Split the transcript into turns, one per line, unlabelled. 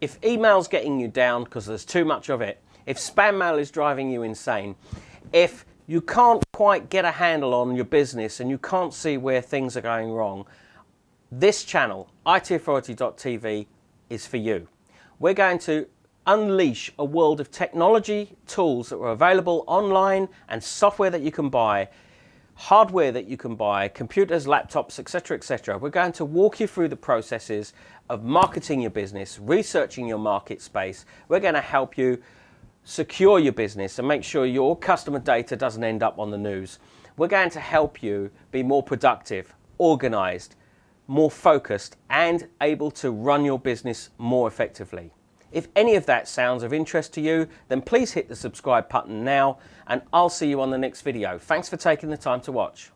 if email's getting you down because there's too much of it, if spam mail is driving you insane, if you can't quite get a handle on your business and you can't see where things are going wrong, this channel, itauthority.tv, is for you. We're going to unleash a world of technology tools that are available online and software that you can buy hardware that you can buy, computers, laptops, etc., etc. We're going to walk you through the processes of marketing your business, researching your market space. We're going to help you secure your business and make sure your customer data doesn't end up on the news. We're going to help you be more productive, organized, more focused and able to run your business more effectively. If any of that sounds of interest to you, then please hit the subscribe button now and I'll see you on the next video. Thanks for taking the time to watch.